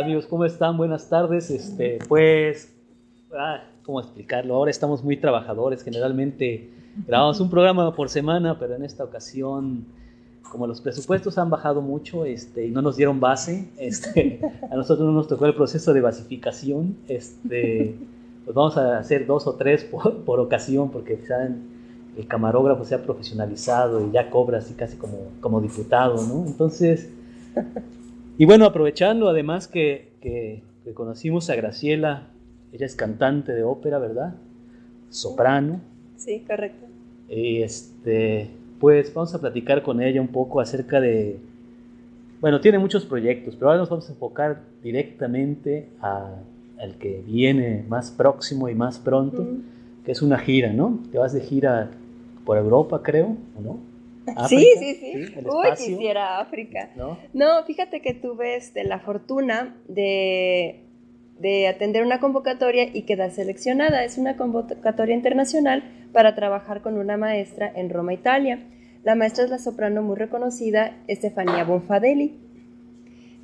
Amigos, ¿cómo están? Buenas tardes. Este, pues, ah, ¿cómo explicarlo? Ahora estamos muy trabajadores. Generalmente grabamos un programa por semana, pero en esta ocasión, como los presupuestos han bajado mucho este, y no nos dieron base, este, a nosotros no nos tocó el proceso de basificación. Este, pues vamos a hacer dos o tres por, por ocasión, porque saben el camarógrafo se ha profesionalizado y ya cobra así casi como, como diputado, ¿no? Entonces, y bueno, aprovechando además que, que, conocimos a Graciela, ella es cantante de ópera, ¿verdad? Soprano. Sí, correcto. Y este, pues vamos a platicar con ella un poco acerca de, bueno, tiene muchos proyectos, pero ahora nos vamos a enfocar directamente a, al que viene más próximo y más pronto, que es una gira, ¿no? Te vas de gira por Europa, creo, ¿o no? Sí, sí, sí. Uy, quisiera África. ¿No? ¿No? fíjate que tuve este, la fortuna de, de atender una convocatoria y quedar seleccionada. Es una convocatoria internacional para trabajar con una maestra en Roma, Italia. La maestra es la soprano muy reconocida, Estefania Bonfadelli.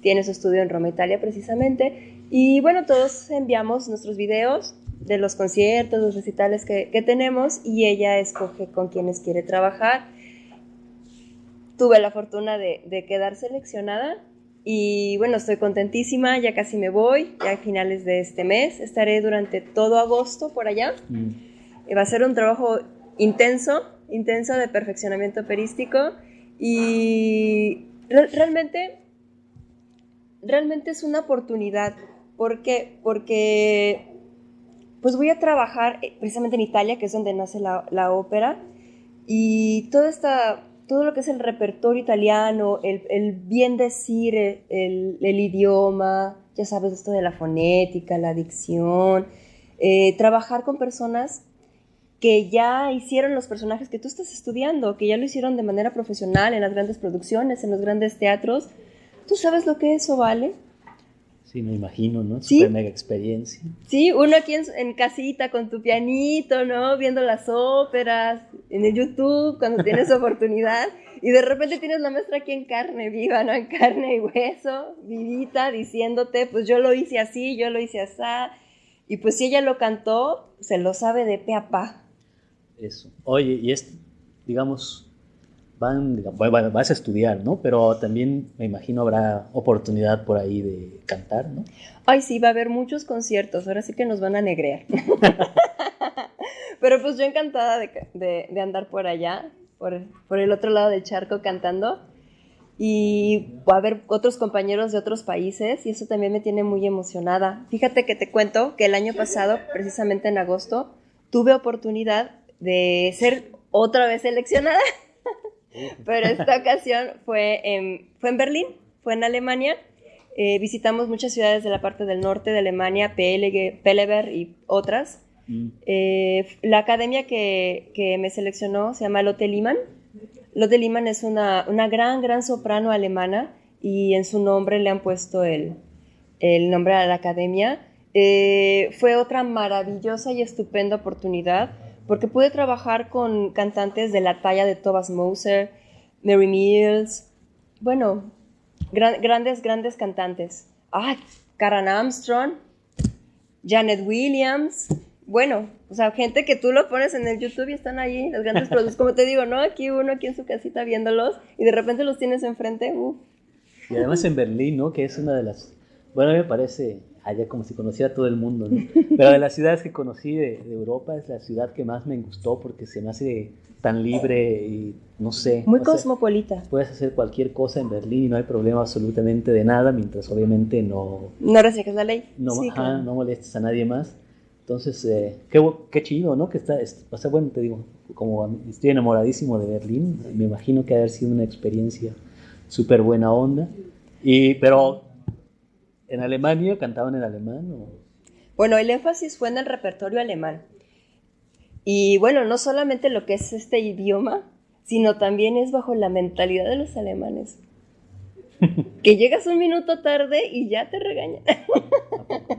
Tiene su estudio en Roma, Italia, precisamente. Y bueno, todos enviamos nuestros videos de los conciertos, los recitales que, tenemos y ella escoge con quienes quiere trabajar. Tuve la fortuna de, quedar seleccionada y bueno, estoy contentísima, ya casi me voy, ya a finales de este mes, estaré durante todo agosto por allá. Mm. Eh, va a ser un trabajo intenso, intenso de perfeccionamiento operístico y realmente, realmente es una oportunidad. ¿Por qué? Porque pues voy a trabajar eh, precisamente en Italia, que es donde nace la, ópera, y todo, esta, todo lo que es el repertorio italiano, el, bien decir el, idioma, ya sabes, esto de la fonética, la dicción, eh, trabajar con personas que ya hicieron los personajes que tú estás estudiando, que ya lo hicieron de manera profesional en las grandes producciones, en los grandes teatros. ¿Tú sabes lo que eso vale? Sí, me imagino, ¿no? Super mega experiencia. Sí, uno aquí en, casita con tu pianito, ¿no? Viendo las óperas, en el YouTube, cuando tienes oportunidad. Y de repente tienes la maestra aquí en carne viva, ¿no? En carne y hueso, vivita, diciéndote, pues yo lo hice así, yo lo hice así. Y pues si ella lo cantó, se lo sabe de pe a pa. Eso. Oye, y es, digamos, van, vas a estudiar, ¿no? Pero también me imagino habrá oportunidad por ahí de cantar, ¿no? Ay, sí, va a haber muchos conciertos, ahora sí que nos van a negrear. Pero pues yo encantada de, de, andar por allá, por, por, el otro lado del charco cantando. Y va a haber otros compañeros de otros países y eso también me tiene muy emocionada. Fíjate que te cuento que el año pasado, precisamente en agosto, tuve oportunidad de ser otra vez seleccionada. Pero esta ocasión fue en, fue en Berlín, fue en Alemania. Eh, visitamos muchas ciudades de la parte del norte de Alemania, Peleberg y otras. Mm. Eh, la academia que, que, me seleccionó se llama Lotte Liman. Lotte Liman es una, una, gran, gran soprano alemana y en su nombre le han puesto el, el nombre a la academia. Eh, fue otra maravillosa y estupenda oportunidad porque pude trabajar con cantantes de la talla de Thomas Moser, Mary Mills, bueno, grandes, grandes cantantes. Ah, Karen Armstrong, Janet Williams, bueno, o sea, gente que tú lo pones en el YouTube y están ahí, los grandes productos, como te digo, ¿no? Aquí uno, aquí en su casita viéndolos y de repente los tienes enfrente, Y además en Berlín, ¿no? Que es una de las, bueno, a mí me parece allá como si conociera a todo el mundo, ¿no? Pero de las ciudades que conocí de, Europa es la ciudad que más me gustó porque se me hace tan libre y no sé. Muy cosmopolita. puedes hacer cualquier cosa en Berlín y no hay problema absolutamente de nada, mientras obviamente no... No restringes la ley. No, no molestes a nadie más. Entonces, eh, qué, qué, chido, ¿no? Que está, o sea, bueno, te digo, como estoy enamoradísimo de Berlín, me imagino que ha haber sido una experiencia súper buena onda. Y, pero ¿En Alemania cantaban en alemán? Bueno, el énfasis fue en el repertorio alemán. Y bueno, no solamente lo que es este idioma, sino también es bajo la mentalidad de los alemanes. que llegas un minuto tarde y ya te regañan.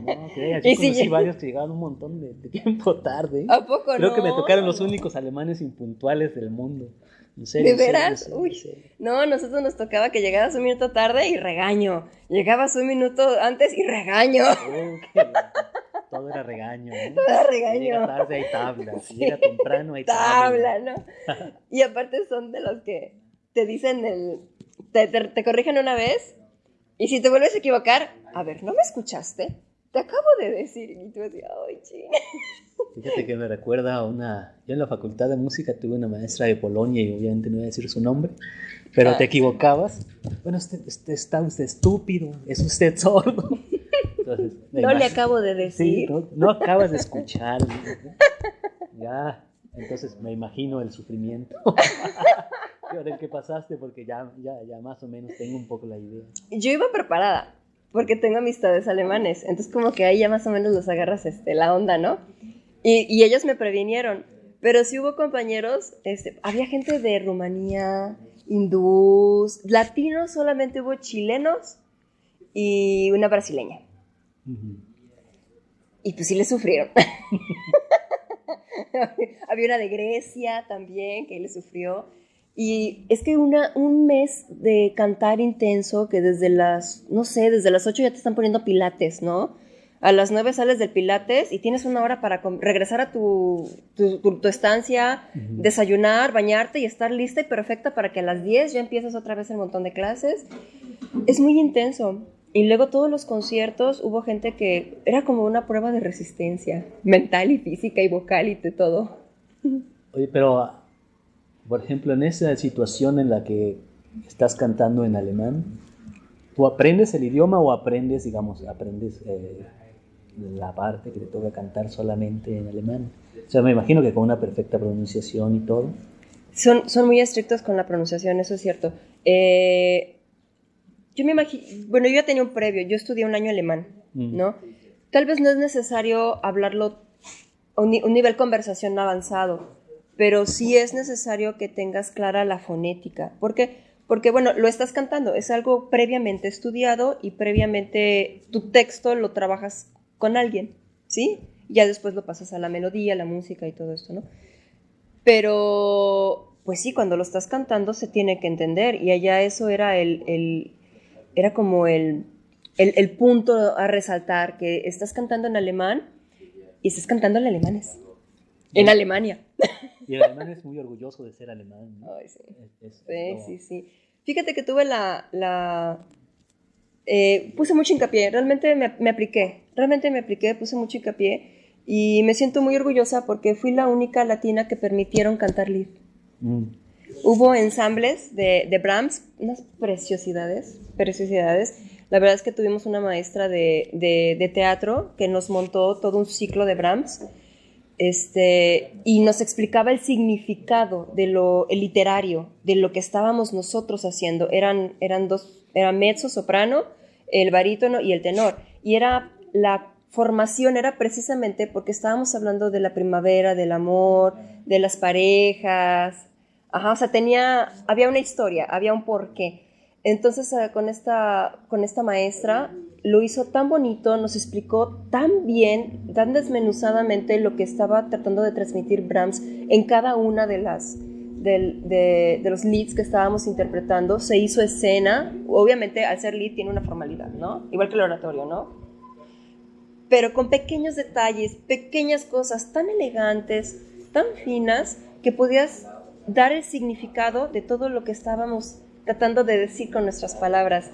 No, ¿Y si varios que llegaban un montón de, tiempo tarde. ¿A poco Creo que me tocaron los únicos alemanes impuntuales del mundo. ¿De veras? Uy. No, nosotros nos tocaba que llegaras un minuto tarde y regaño. Llegabas un minuto antes y regaño. todo era regaño. Todo era regaño. Llega tarde hay tabla. Si llega temprano hay tabla. Tabla, ¿no? y aparte son de los que te dicen el. Te, te corrigen una vez y si te vuelves a equivocar, a ver, ¿no me escuchaste? Te acabo de decir. Y tú decías, ay, ching. Fíjate que me recuerda a una. Yo en la facultad de música tuve una maestra de Polonia y obviamente no voy a decir su nombre, pero te ah. equivocabas. Bueno, usted, está usted estúpido, es usted sordo. no le acabo de decir. no, acabas de escuchar. ya, entonces me imagino el sufrimiento. el que pasaste porque ya, ya, ya más o menos tengo un poco la idea. Yo iba preparada porque tengo amistades alemanes, entonces como que ahí ya más o menos los agarras este, la onda, ¿no? Y, ellos me previnieron. Pero sí hubo compañeros, este, había gente de Rumanía, hindús, latinos, solamente hubo chilenos y una brasileña. Y pues sí le sufrieron. había una de Grecia también que le sufrió. Y es que una, un mes de cantar intenso, que desde las, no sé, desde las 8 ya te están poniendo pilates, ¿no? a las 9 sales del Pilates y tienes una hora para regresar a tu, tu, estancia, desayunar, bañarte y estar lista y perfecta para que a las 10 ya empieces otra vez el montón de clases. Es muy intenso. Y luego todos los conciertos hubo gente que era como una prueba de resistencia mental y física y vocal y de todo. Oye, pero por ejemplo, en esa situación en la que estás cantando en alemán, ¿tú aprendes el idioma o aprendes, digamos, aprendes eh, la parte que te toca cantar solamente en alemán. O sea, me imagino que con una perfecta pronunciación y todo. Son, son muy estrictos con la pronunciación, eso es cierto. Eh, yo me imagino, bueno, yo ya tenía un previo, yo estudié un año alemán, mm. ¿no? Tal vez no es necesario hablarlo a un, un nivel conversación avanzado, pero sí es necesario que tengas clara la fonética. ¿Por qué? Porque, bueno, lo estás cantando, es algo previamente estudiado y previamente tu texto lo trabajas con alguien, ¿sí? Ya después lo pasas a la melodía, la música y todo esto, ¿no? Pero, pues sí, cuando lo estás cantando se tiene que entender y allá eso era el, era como el, el, punto a resaltar, que estás cantando en alemán y estás cantando en alemanes, en Alemania. Y el alemán es muy orgulloso de ser alemán. ¿no? sí. sí, sí, sí. Fíjate que tuve la, la eh, puse mucho hincapié, realmente me, me, apliqué, realmente me apliqué, puse mucho hincapié y me siento muy orgullosa porque fui la única latina que permitieron cantar lead. Mm. Hubo ensambles de, de, Brahms, unas preciosidades, preciosidades. La verdad es que tuvimos una maestra de, de, de teatro que nos montó todo un ciclo de Brahms este, y nos explicaba el significado de lo literario, de lo que estábamos nosotros haciendo. Eran, eran dos, era mezzo, soprano, el barítono y el tenor. Y era la formación era precisamente porque estábamos hablando de la primavera, del amor, de las parejas. Ajá, o sea, tenía, había una historia, había un porqué. Entonces, eh, con esta, con esta maestra lo hizo tan bonito, nos explicó tan bien, tan desmenuzadamente lo que estaba tratando de transmitir Brahms en cada una de las de, los leads que estábamos interpretando, se hizo escena, obviamente al ser lead tiene una formalidad, ¿no? Igual que el oratorio, ¿no? Pero con pequeños detalles, pequeñas cosas tan elegantes, tan finas, que podías dar el significado de todo lo que estábamos tratando de decir con nuestras palabras.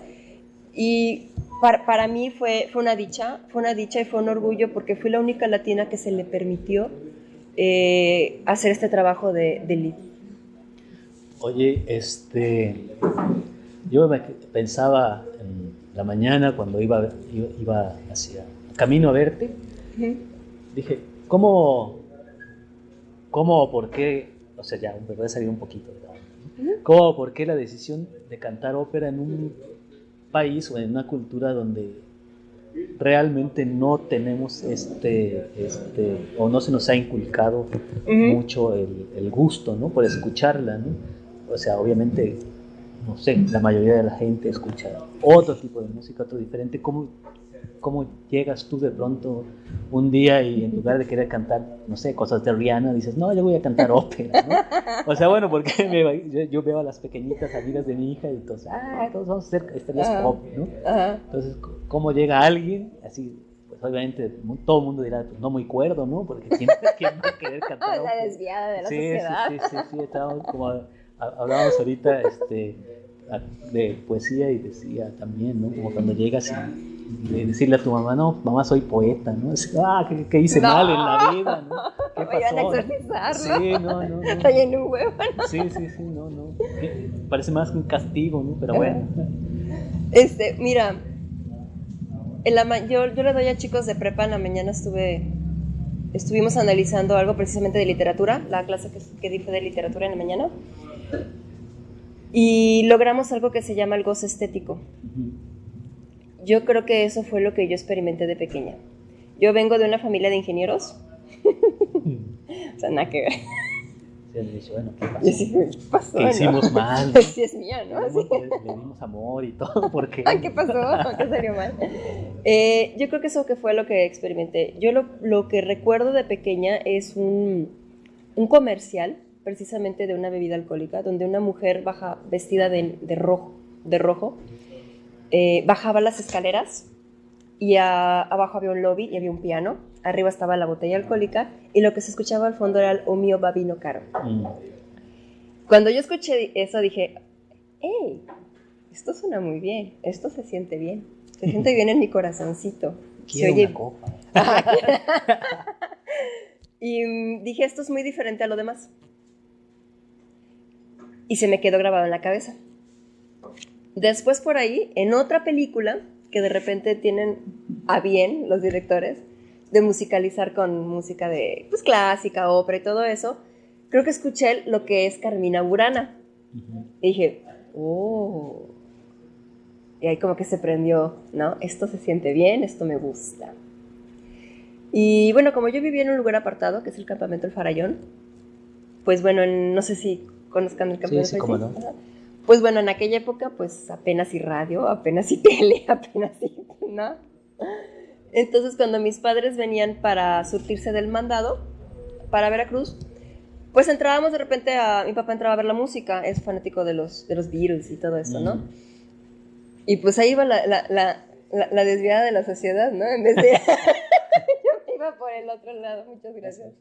Y para, para, mí fue, fue una dicha, fue una dicha y fue un orgullo porque fui la única latina que se le permitió eh, hacer este trabajo de, de lead. Oye, este, yo pensaba en la mañana cuando iba, iba, hacia camino a verte, dije, ¿cómo, cómo o por qué, o sea, ya me voy a salir un poquito, ¿cómo o por qué la decisión de cantar ópera en un país o en una cultura donde realmente no tenemos este, este, o no se nos ha inculcado mucho el, el, gusto, ¿no? Por escucharla, ¿no? o sea, obviamente no sé, la mayoría de la gente escucha otro tipo de música, otro diferente. ¿Cómo, cómo llegas tú de pronto un día y en lugar de querer cantar, no sé, cosas de Rihanna, dices, no, yo voy a cantar ópera, ¿no? O sea, bueno, porque yo, veo a las pequeñitas amigas de mi hija y todos, ah, todos vamos a hacer estrellas pop, ¿no? Entonces, ¿cómo llega alguien así? Pues obviamente todo el mundo dirá, pues no muy cuerdo, ¿no? Porque ¿quién, va a querer cantar ópera? La desviada de la sociedad. Sí, sí, sí, sí, estábamos como, hablábamos ahorita, este de poesía y decía también, ¿no? Como cuando llegas y decirle a tu mamá, no, mamá soy poeta, ¿no? ah, ¿qué, hice mal en la vida, ¿no? ¿Qué pasó? a exorcizar, Sí, no, no. no. Estoy en un huevo, Sí, sí, sí, no, no. Parece más un castigo, ¿no? Pero bueno. Este, mira, en la yo, yo le doy a chicos de prepa, en la mañana estuve, estuvimos analizando algo precisamente de literatura, la clase que, que di fue de literatura en la mañana y logramos algo que se llama el gozo estético. Yo creo que eso fue lo que yo experimenté de pequeña. Yo vengo de una familia de ingenieros. o sea, nada que ver. bueno, ¿qué pasó? ¿Qué hicimos mal? Sí, es mía, ¿no? Le, dimos amor y todo, porque... ¿Qué pasó? ¿Qué salió mal? Eh, yo creo que eso que fue lo que experimenté. Yo lo, lo que recuerdo de pequeña es un, un comercial precisamente de una bebida alcohólica, donde una mujer baja vestida de, rojo, de rojo eh, bajaba las escaleras y abajo había un lobby y había un piano, arriba estaba la botella alcohólica y lo que se escuchaba al fondo era el O mio babino caro. Mm. Cuando yo escuché eso dije, hey, esto suena muy bien, esto se siente bien, se siente bien en mi corazoncito. se oye... una copa. y mm, dije, esto es muy diferente a lo demás y se me quedó grabado en la cabeza. Después por ahí, en otra película, que de repente tienen a bien los directores, de musicalizar con música de pues, clásica, ópera y todo eso, creo que escuché lo que es Carmina Burana. Y dije, oh. Y ahí como que se prendió, ¿no? Esto se siente bien, esto me gusta. Y bueno, como yo vivía en un lugar apartado, que es el campamento El Farallón, pues bueno, no sé si conozcan el campeón sí, Pues bueno, en aquella época, pues apenas y radio, apenas y tele, apenas y, ¿no? Entonces, cuando mis padres venían para surtirse del mandado, para Veracruz, pues entrábamos de repente a... Mi papá entraba a ver la música, es fanático de los, de los Beatles y todo eso, ¿no? Mm. Y pues ahí iba la, la, la, la, desviada de la sociedad, ¿no? En vez de... Yo iba por el otro lado, muchas gracias.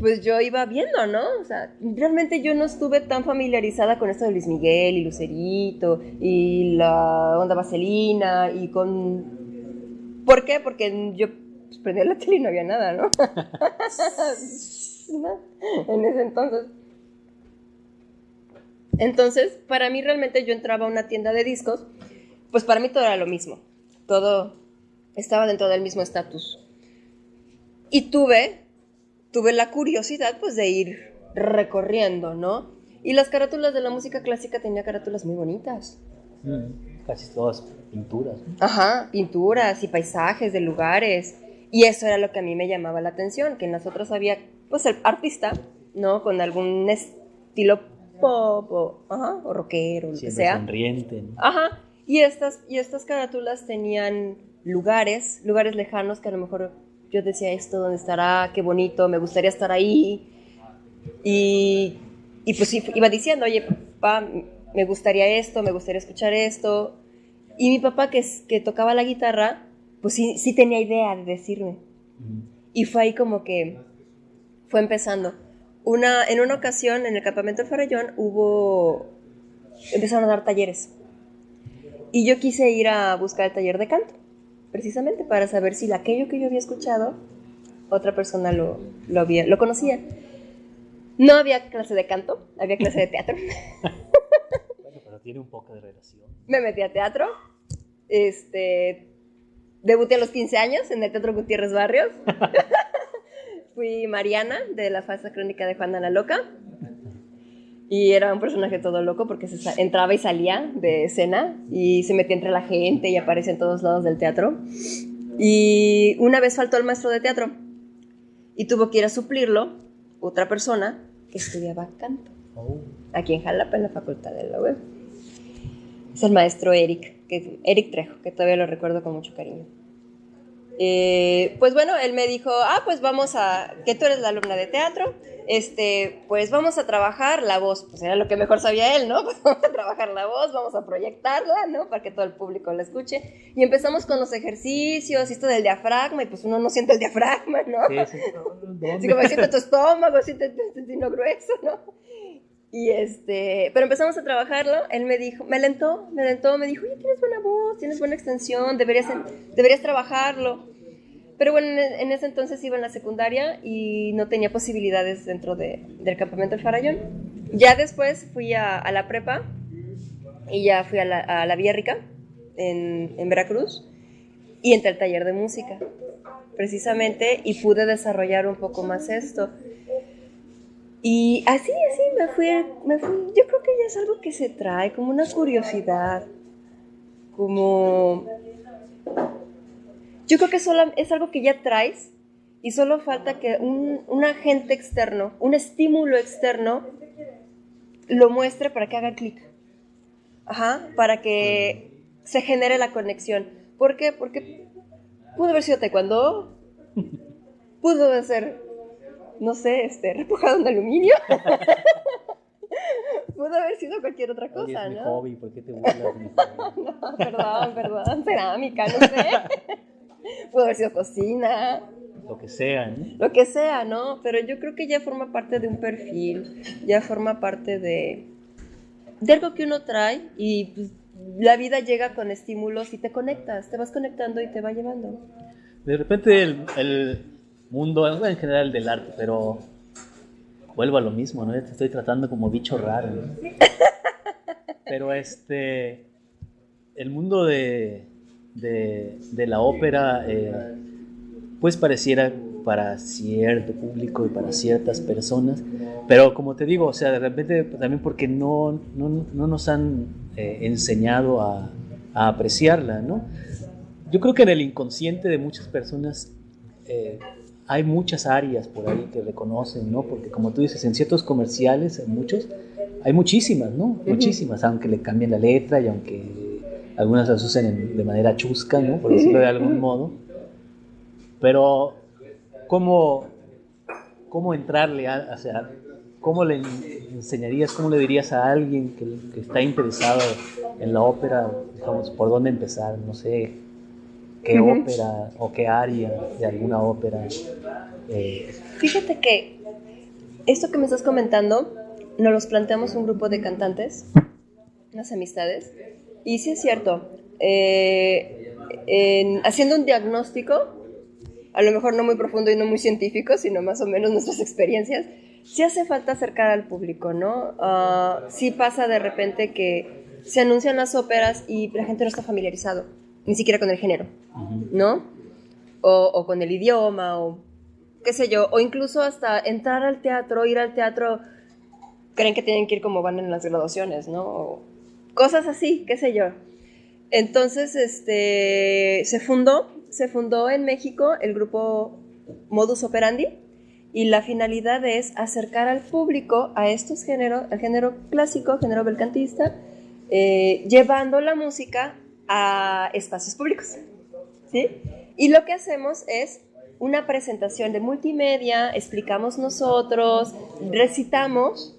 Pues yo iba viendo, ¿no? O sea, realmente yo no estuve tan familiarizada con esto de Luis Miguel y Lucerito y la onda vaselina y con... ¿Por qué? Porque yo pues, prendía la tele y no había nada, ¿no? en ese entonces. Entonces, para mí realmente yo entraba a una tienda de discos, pues para mí todo era lo mismo. Todo estaba dentro del mismo estatus. Y tuve tuve la curiosidad pues de ir recorriendo, ¿no? Y las carátulas de la música clásica tenía carátulas muy bonitas. Mm, casi todas pinturas. Ajá, pinturas y paisajes de lugares. Y eso era lo que a mí me llamaba la atención, que en las otras había pues el artista, ¿no? Con algún estilo pop o, ajá, o rockero, lo que sea. sonriente. Ajá. Y estas, y estas carátulas tenían lugares, lugares lejanos que a lo mejor yo decía esto, ¿dónde estará? Qué bonito, me gustaría estar ahí. Y, y pues iba diciendo, oye, papá, me gustaría esto, me gustaría escuchar esto. Y mi papá, que, que tocaba la guitarra, pues sí, sí tenía idea de decirme. Y fue ahí como que fue empezando. Una, en una ocasión, en el campamento de Farallón, hubo... Empezaron a dar talleres. Y yo quise ir a buscar el taller de canto precisamente para saber si aquello que yo había escuchado, otra persona lo, lo, había, lo conocía. No había clase de canto, había clase de teatro. bueno, pero tiene un poco de relación. Me metí a teatro. Este, debuté a los 15 años en el Teatro Gutiérrez Barrios. Fui Mariana de la falsa crónica de Juana la Loca. Y era un personaje todo loco porque se entraba y salía de escena y se metía entre la gente y aparecía en todos lados del teatro. Y una vez faltó el maestro de teatro y tuvo que ir a suplirlo otra persona que estudiaba canto. Oh. aquí en Jalapa, en la Facultad de la UEM. Es el maestro Eric, que, Eric Trejo, que todavía lo recuerdo con mucho cariño. Eh, pues bueno, él me dijo, ah, pues vamos a, que tú eres la alumna de teatro, este, pues vamos a trabajar la voz, pues era lo que mejor sabía él, ¿no? Pues vamos a trabajar la voz, vamos a proyectarla, ¿no? Para que todo el público la escuche. Y empezamos con los ejercicios, esto del diafragma, y pues uno no siente el diafragma, ¿no? Sí, sí, Así como siente tu estómago, siente tu intestino grueso, ¿no? Y este, pero empezamos a trabajarlo, él me dijo, me alentó, me alentó, me dijo, oye, tienes buena voz, tienes buena extensión, deberías, deberías trabajarlo. Pero bueno, en ese entonces iba en la secundaria y no tenía posibilidades dentro de, del campamento del Farallón. Ya después fui a, la prepa y ya fui a la, a la Villa Rica en, en Veracruz y entré al taller de música, precisamente, y pude desarrollar un poco más esto. Y así, así me fui, me fui, Yo creo que ya es algo que se trae, como una curiosidad, como yo creo que solo es algo que ya traes y solo falta que un, agente externo, un estímulo externo, lo muestre para que haga clic. Ajá, para que se genere la conexión. ¿Por qué? Porque pudo haber sido taekwondo, pudo ser, no sé, este, repujado en aluminio. pudo haber sido cualquier otra cosa, es ¿no? Hobby, ¿por qué te burlas? no, perdón, perdón, cerámica, no sé. Pudo haber sido cocina. Lo que sea, ¿no? Lo que sea, ¿no? Pero yo creo que ya forma parte de un perfil, ya forma parte de, de algo que uno trae y pues, la vida llega con estímulos y te conectas, te vas conectando y te va llevando. De repente el, el mundo, en general del arte, pero vuelvo a lo mismo, ¿no? Te estoy tratando como bicho raro. pero este, el mundo de, de, la ópera, eh, pues pareciera para cierto público y para ciertas personas, pero como te digo, o sea, de repente también porque no, no, no nos han eh, enseñado a, a, apreciarla, ¿no? Yo creo que en el inconsciente de muchas personas eh, hay muchas áreas por ahí que reconocen, ¿no? Porque como tú dices, en ciertos comerciales, en muchos, hay muchísimas, ¿no? Muchísimas, aunque le cambien la letra y aunque algunas las usan de manera chusca, ¿no? por decirlo de algún modo. Pero, ¿cómo, cómo entrarle a, o sea, cómo le enseñarías, cómo le dirías a alguien que, está interesado en la ópera, digamos, por dónde empezar? No sé, qué ópera o qué área de alguna ópera. Eh. Fíjate que esto que me estás comentando, nos los planteamos un grupo de cantantes, unas amistades, y sí es cierto, eh, haciendo un diagnóstico, a lo mejor no muy profundo y no muy científico, sino más o menos nuestras experiencias, sí hace falta acercar al público, ¿no? Uh, sí pasa de repente que se anuncian las óperas y la gente no está familiarizado, ni siquiera con el género, ¿no? O, o, con el idioma, o qué sé yo, o incluso hasta entrar al teatro, ir al teatro, creen que tienen que ir como van en las graduaciones, ¿no? cosas así, qué sé yo. Entonces, este, se fundó, se fundó en México el grupo Modus Operandi y la finalidad es acercar al público a estos géneros, al género clásico, género belcantista, eh, llevando la música a espacios públicos. ¿sí? Y lo que hacemos es una presentación de multimedia, explicamos nosotros, recitamos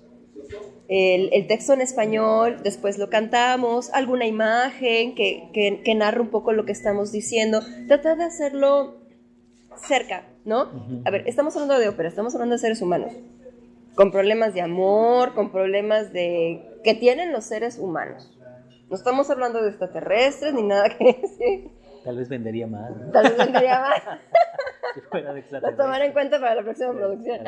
el, texto en español, después lo cantamos, alguna imagen que, que, narra un poco lo que estamos diciendo, tratar de hacerlo cerca, ¿no? A ver, estamos hablando de ópera, estamos hablando de seres humanos, con problemas de amor, con problemas de que tienen los seres humanos. No estamos hablando de extraterrestres ni nada que decir. Tal vez vendería más. Tal vez vendería más. Lo tomar en cuenta para la próxima producción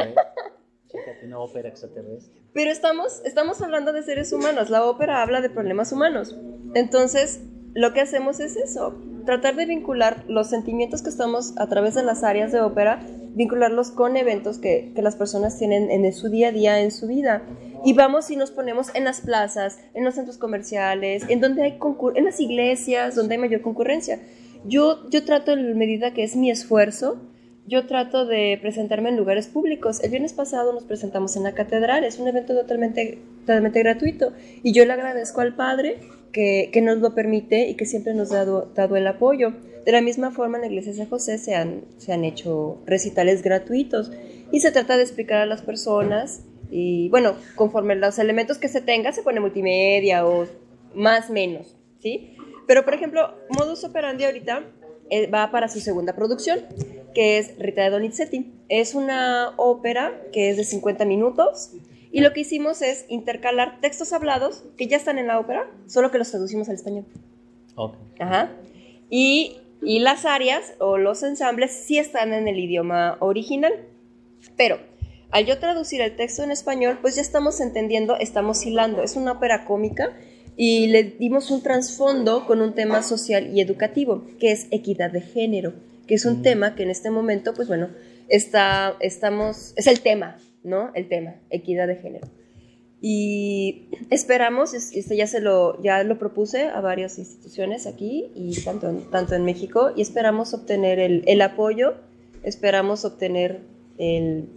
una ópera extraterrestre. Pero estamos, estamos hablando de seres humanos, la ópera habla de problemas humanos. Entonces, lo que hacemos es eso, tratar de vincular los sentimientos que estamos a través de las áreas de ópera, vincularlos con eventos que, que las personas tienen en su día a día, en su vida. Y vamos y nos ponemos en las plazas, en los centros comerciales, en donde hay en las iglesias, donde hay mayor concurrencia. Yo, yo trato en medida que es mi esfuerzo, yo trato de presentarme en lugares públicos. El viernes pasado nos presentamos en la catedral, es un evento totalmente, totalmente gratuito y yo le agradezco al Padre que, nos lo permite y que siempre nos ha dado, dado, el apoyo. De la misma forma, en la iglesia de San José se han, se han hecho recitales gratuitos y se trata de explicar a las personas y bueno, conforme los elementos que se tenga, se pone multimedia o más menos, ¿sí? Pero por ejemplo, Modus Operandi ahorita eh, va para su segunda producción, que es Rita de Donizetti. Es una ópera que es de 50 minutos y lo que hicimos es intercalar textos hablados que ya están en la ópera, solo que los traducimos al español. Okay. Ajá. Y, y las áreas o los ensambles sí están en el idioma original, pero al yo traducir el texto en español, pues ya estamos entendiendo, estamos hilando. Es una ópera cómica y le dimos un trasfondo con un tema social y educativo, que es equidad de género, que es un mm. tema que en este momento, pues bueno, está, estamos, es el tema, ¿no? El tema, equidad de género. Y esperamos, este ya se lo, ya lo propuse a varias instituciones aquí y tanto en, tanto en México, y esperamos obtener el, el apoyo, esperamos obtener el,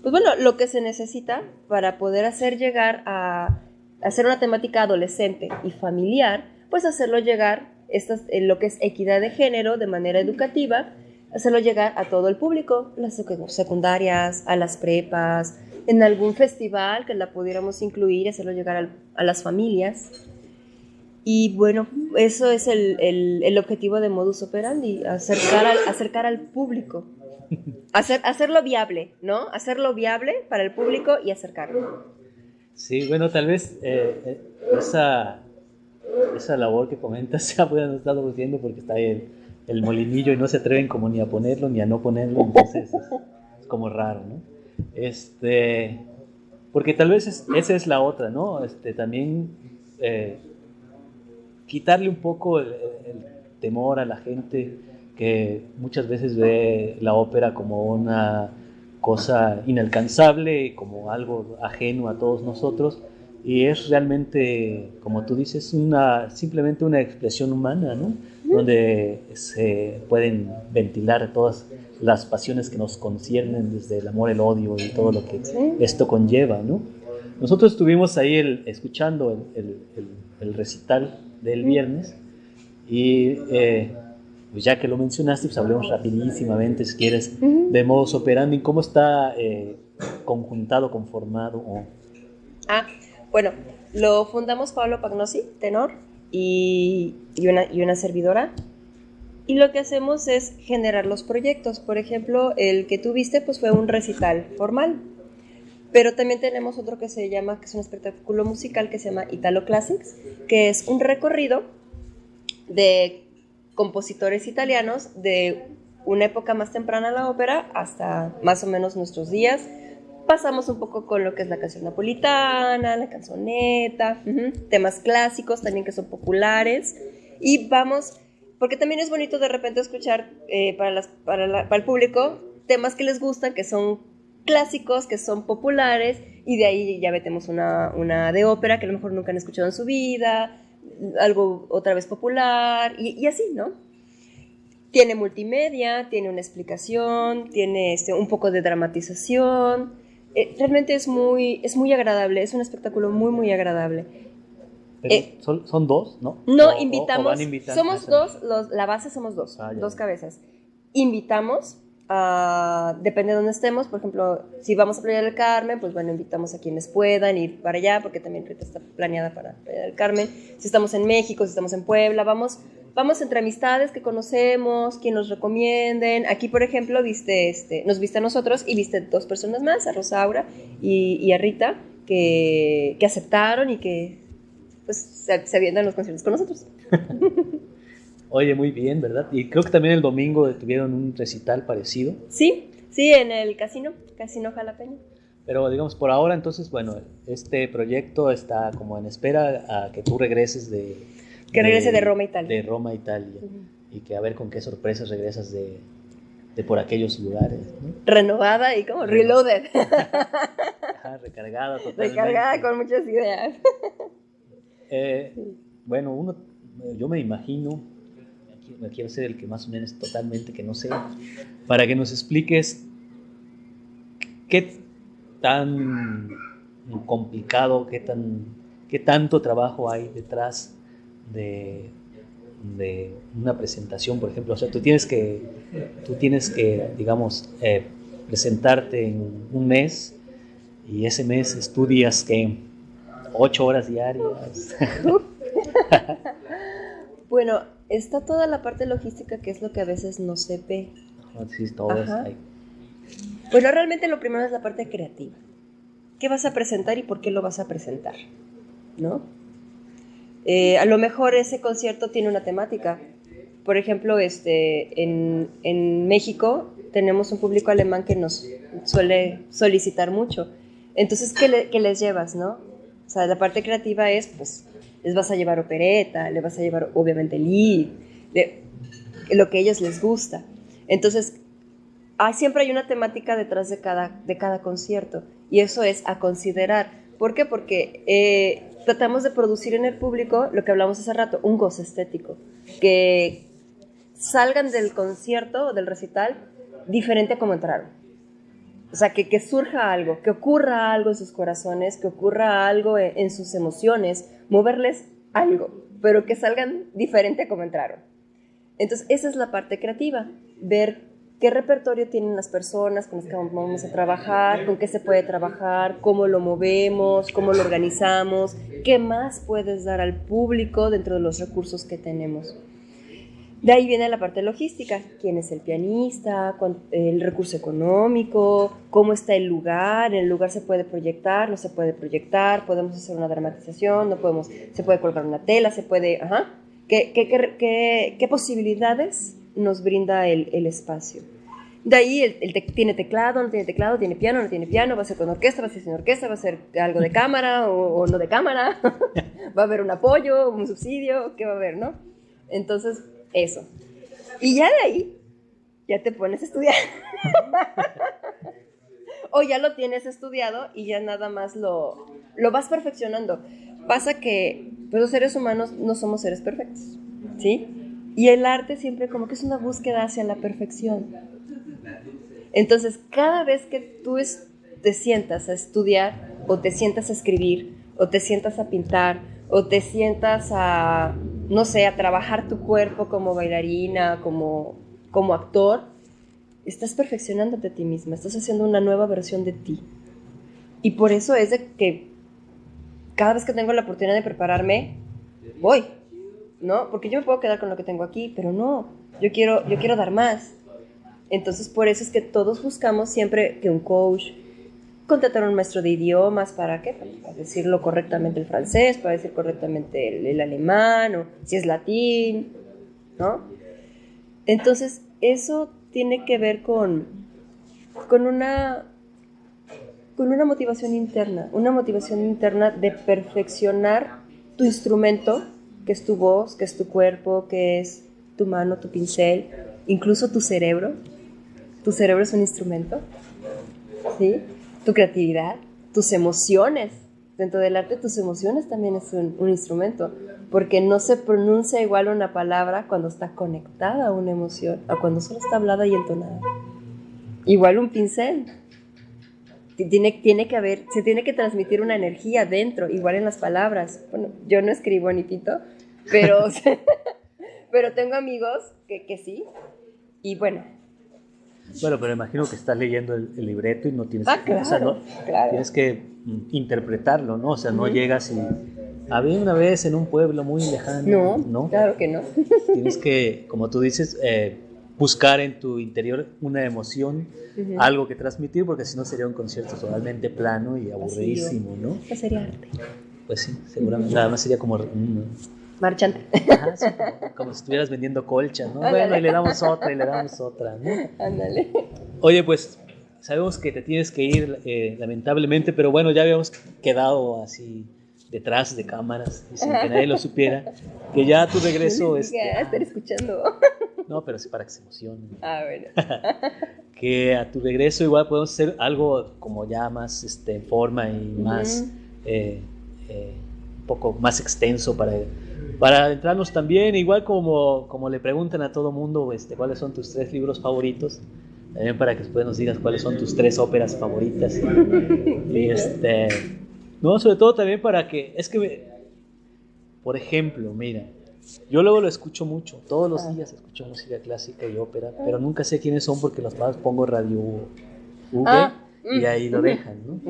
pues bueno, lo que se necesita para poder hacer llegar a hacer una temática adolescente y familiar, pues hacerlo llegar estas, lo que es equidad de género de manera educativa, hacerlo llegar a todo el público, las secundarias, a las prepas, en algún festival que la pudiéramos incluir, hacerlo llegar a las familias. Y bueno, eso es el, el, objetivo de Modus Operandi, acercar al, acercar al público, hacer, hacerlo viable, ¿no? Hacerlo viable para el público y acercarlo. Sí, bueno, tal vez eh, eh, esa, esa labor que comentas ya puedan estar diciendo porque está ahí el, molinillo y no se atreven como ni a ponerlo ni a no ponerlo, entonces es, como raro, ¿no? Este, porque tal vez esa es la otra, ¿no? Este, también eh, quitarle un poco el, temor a la gente que muchas veces ve la ópera como una cosa inalcanzable, como algo ajeno a todos nosotros, y es realmente, como tú dices, una, simplemente una expresión humana, ¿no? donde se pueden ventilar todas las pasiones que nos conciernen, desde el amor, el odio y todo lo que esto conlleva. ¿no? Nosotros estuvimos ahí el, escuchando el, el, recital del viernes y eh, pues ya que lo mencionaste, pues hablemos rapidísimamente, si quieres, de modus operandi, cómo está eh, conjuntado, conformado. Ah, bueno, lo fundamos Pablo Pagnosi, tenor, y, una, y una servidora. Y lo que hacemos es generar los proyectos. Por ejemplo, el que tuviste pues fue un recital formal. Pero también tenemos otro que se llama, que es un espectáculo musical que se llama Italo Classics, que es un recorrido de compositores italianos de una época más temprana de la ópera hasta más o menos nuestros días. Pasamos un poco con lo que es la canción napolitana, la canzoneta, temas clásicos también que son populares. Y vamos, porque también es bonito de repente escuchar eh, para, las, para, el público temas que les gustan, que son clásicos, que son populares, y de ahí ya metemos una, una de ópera que a lo mejor nunca han escuchado en su vida, algo otra vez popular y, así, ¿no? Tiene multimedia, tiene una explicación, tiene este, un poco de dramatización. Eh, realmente es muy, es muy agradable, es un espectáculo muy, muy agradable. Eh, ¿son, ¿son, dos, ¿no? No, invitamos. somos dos, los, la base somos dos, ah, dos cabezas. Invitamos depende de dónde estemos, por ejemplo, si vamos a Playa del Carmen, pues bueno, invitamos a quienes puedan ir para allá, porque también ahorita está planeada para Playa del Carmen. Si estamos en México, si estamos en Puebla, vamos, vamos entre amistades que conocemos, quien nos recomienden. Aquí, por ejemplo, viste, este, nos viste a nosotros y viste dos personas más, a Rosaura y, y a Rita, que, que, aceptaron y que pues se, se avientan los conciertos con nosotros. Oye, muy bien, ¿verdad? Y creo que también el domingo tuvieron un recital parecido. Sí, sí, en el casino, Casino Jalapeño. Pero digamos, por ahora entonces, bueno, este proyecto está como en espera a que tú regreses de... Que regrese de Roma, Italia. De Roma, Italia. Y que a ver con qué sorpresas regresas de, de por aquellos lugares. Renovada y como reloaded. recargada totalmente. Recargada con muchas ideas. Eh, bueno, uno, yo me imagino me quiero ser el que más o menos totalmente que no sé, para que nos expliques qué tan complicado, qué, tan, qué tanto trabajo hay detrás de, de una presentación, por ejemplo. O sea, tú tienes que, tú tienes que digamos, eh, presentarte en un mes y ese mes estudias que ocho horas diarias. bueno, está toda la parte logística que es lo que a veces no se ve. Sí, todo ahí. Bueno, realmente lo primero es la parte creativa. ¿Qué vas a presentar y por qué lo vas a presentar? ¿No? Eh, a lo mejor ese concierto tiene una temática. Por ejemplo, este, en, en México tenemos un público alemán que nos suele solicitar mucho. Entonces, ¿qué, ¿qué, les llevas, no? O sea, la parte creativa es, pues, les vas a llevar opereta, les vas a llevar, obviamente, lead, lo que a ellos les gusta. Entonces, hay, siempre hay una temática detrás de cada, de cada concierto y eso es a considerar. ¿Por qué? Porque eh, tratamos de producir en el público lo que hablamos hace rato, un gozo estético, que salgan del concierto o del recital diferente a como entraron. O sea, que, que, surja algo, que ocurra algo en sus corazones, que ocurra algo en, en sus emociones, moverles algo, pero que salgan diferente a como entraron. Entonces, esa es la parte creativa, ver qué repertorio tienen las personas con las que vamos a trabajar, con qué se puede trabajar, cómo lo movemos, cómo lo organizamos, qué más puedes dar al público dentro de los recursos que tenemos. De ahí viene la parte logística, quién es el pianista, el recurso económico, cómo está el lugar, el lugar se puede proyectar, no se puede proyectar, podemos hacer una dramatización, no podemos, se puede colgar una tela, se puede, ajá, qué, qué, qué, qué posibilidades nos brinda el, el espacio. De ahí el, tiene teclado, no tiene teclado, tiene piano, no tiene piano, va a ser con orquesta, va a ser sin orquesta, va a ser algo de cámara o, no de cámara, va a haber un apoyo, un subsidio, ¿qué va a haber, no? Entonces, eso. Y ya de ahí, ya te pones a estudiar. o ya lo tienes estudiado y ya nada más lo, lo vas perfeccionando. Pasa que pues, los seres humanos no somos seres perfectos, ¿sí? Y el arte siempre como que es una búsqueda hacia la perfección. Entonces, cada vez que tú te sientas a estudiar o te sientas a escribir o te sientas a pintar o te sientas a, no sé, a trabajar tu cuerpo como bailarina, como, como actor, estás perfeccionándote a ti misma, estás haciendo una nueva versión de ti. Y por eso es de que cada vez que tengo la oportunidad de prepararme, voy, ¿no? Porque yo me puedo quedar con lo que tengo aquí, pero no, yo quiero, yo quiero dar más. Entonces, por eso es que todos buscamos siempre que un coach, contratar a un maestro de idiomas, ¿para qué? Para decirlo correctamente el francés, para decir correctamente el, alemán, o si es latín, ¿no? Entonces, eso tiene que ver con, con una con una motivación interna, una motivación interna de perfeccionar tu instrumento que es tu voz, que es tu cuerpo, que es tu mano, tu pincel, incluso tu cerebro. Tu cerebro es un instrumento, ¿sí? Tu creatividad, tus emociones. Dentro del arte, tus emociones también es un, instrumento, porque no se pronuncia igual una palabra cuando está conectada a una emoción, a cuando solo está hablada y entonada. Igual un pincel, tiene, tiene que haber, se tiene que transmitir una energía dentro, igual en las palabras. Bueno, yo no escribo ni pito, pero, pero tengo amigos que, que sí. Y bueno, bueno, pero imagino que estás leyendo el, libreto y no tienes, ah, que, claro, tienes que mm, interpretarlo, ¿no? O sea, no llegas y había una vez en un pueblo muy lejano. No, no, claro que no. Tienes que, como tú dices, eh, buscar en tu interior una emoción, algo que transmitir, porque si no sería un concierto totalmente plano y aburridísimo, ¿no? Pues sería arte. Pues sí, seguramente. Nada más sería como... Marchante. como, si estuvieras vendiendo colcha, ¿no? Bueno, y le damos otra y le damos otra, ¿no? Ándale. Oye, pues sabemos que te tienes que ir, eh, lamentablemente, pero bueno, ya habíamos quedado así detrás de cámaras y sin que nadie lo supiera, que ya tu regreso es... estar escuchando. No, pero sí para que se emocione. Ah, bueno. que a tu regreso igual podemos hacer algo como ya más este, en forma y más, eh, eh, un poco más extenso para, para adentrarnos también, igual como, como le preguntan a todo mundo este, cuáles son tus tres libros favoritos, también para que después nos digas cuáles son tus tres óperas favoritas. y este, no, sobre todo también para que, es que, por ejemplo, mira, yo luego lo escucho mucho, todos los días escucho música clásica y ópera, pero nunca sé quiénes son porque los más pongo radio V ah, y ahí lo dejan, ¿no?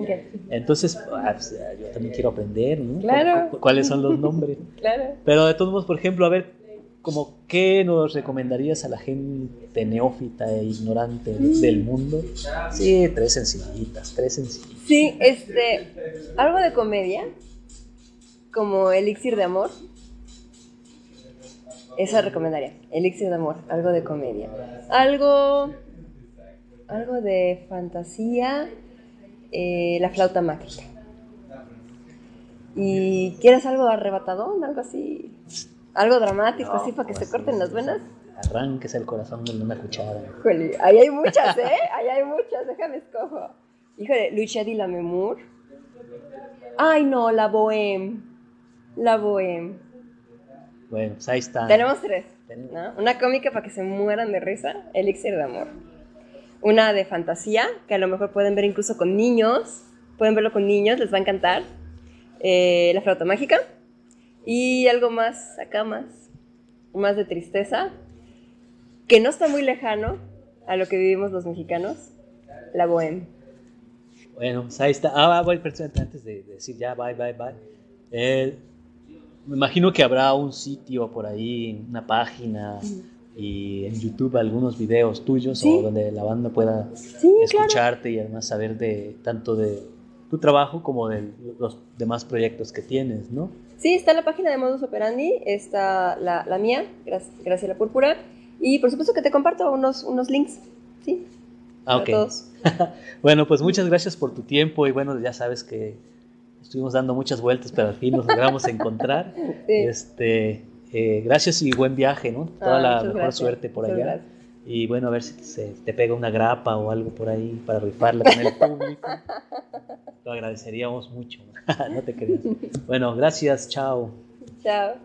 Entonces, ah, pues, yo también quiero aprender, ¿no? Claro. ¿Cuáles son los nombres? claro. Pero de todos modos, por ejemplo, a ver, como qué nos recomendarías a la gente neófita e ignorante mm. del mundo? Sí, tres sencillitas, tres sencillitas. Sí, este, algo de comedia, como Elixir de Amor. Esa recomendaría. Elixir de amor, algo de comedia. Algo. Algo de fantasía. Eh, la flauta mágica. ¿Y quieres algo arrebatador? Algo así. Algo dramático, así para que se corten las venas. Arranques el corazón de una cuchara. Híjole, ahí hay muchas, ¿eh? Ahí hay muchas, déjame escojo. Híjole, Lucia di la Memur. Ay, no, la Bohème. La Bohème. Bueno, pues ahí está. Tenemos tres. Una cómica para que se mueran de risa, Elixir de Amor. Una de fantasía, que a lo mejor pueden ver incluso con niños. Pueden verlo con niños, les va a encantar. Eh, la flauta mágica. Y algo más, acá más, más de tristeza, que no está muy lejano a lo que vivimos los mexicanos, la bohème. Bueno, pues ahí está. Ah, voy antes de, decir ya, bye, bye, bye. Eh, me imagino que habrá un sitio por ahí, una página y en YouTube algunos videos tuyos o donde la banda pueda escucharte y además saber de tanto de tu trabajo como de los demás proyectos que tienes, ¿no? Sí, está la página de Modus Operandi, está la, la mía, Gracias la Púrpura, y por supuesto que te comparto unos, unos links, ¿sí? Ah, ok. bueno, pues muchas gracias por tu tiempo y bueno, ya sabes que estuvimos dando muchas vueltas, pero al fin nos logramos encontrar. Este, eh, gracias y buen viaje, ¿no? Toda ah, la mejor suerte por allá. Y bueno, a ver si se te pega una grapa o algo por ahí para rifarla con el público. Lo agradeceríamos mucho. no te creas. Bueno, gracias. Chao. Chao.